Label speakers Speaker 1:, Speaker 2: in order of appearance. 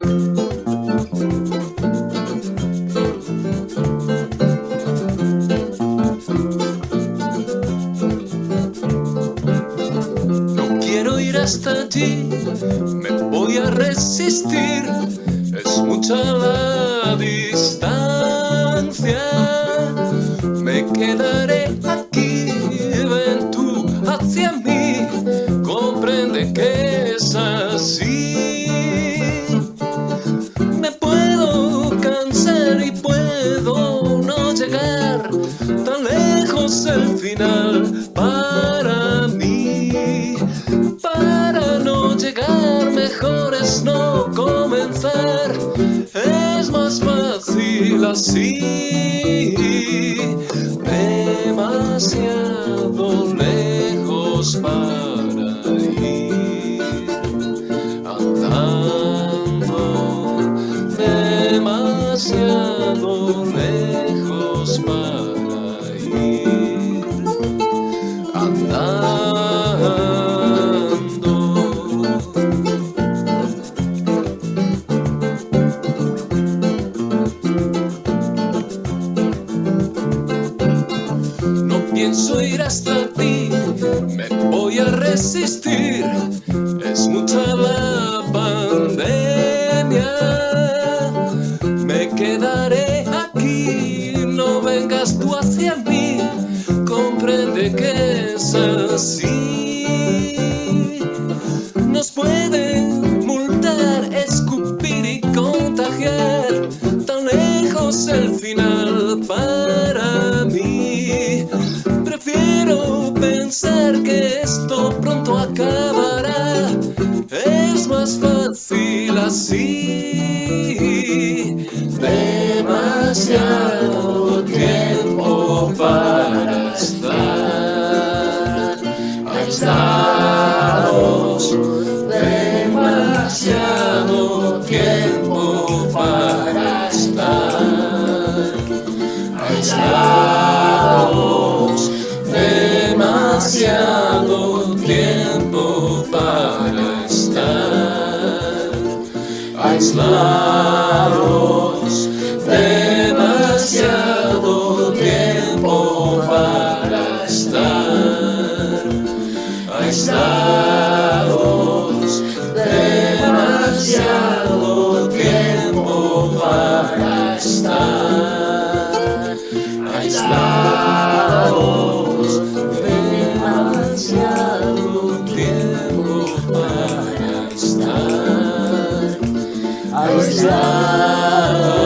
Speaker 1: No quiero ir hasta allí, me voy a resistir, es mucha la distancia. Me quedaré aquí, ven tú hacia mí, comprende que es así. El final para mí. Para no llegar mejor es no comenzar, es más fácil así. Hasta ti, me voy a resistir. Es mucha la pandemia. Me quedaré aquí, no vengas tú hacia mí. Comprende que es así. Nos pueden multar, escupir y contagiar. Tan lejos el final para Demasiado tiempo para estar aislados. Demasiado tiempo para estar aislados. Demasiado tiempo para estar aislados. Aislados. Demasiado tiempo para estar aislados. Demasiado tiempo para estar aislados.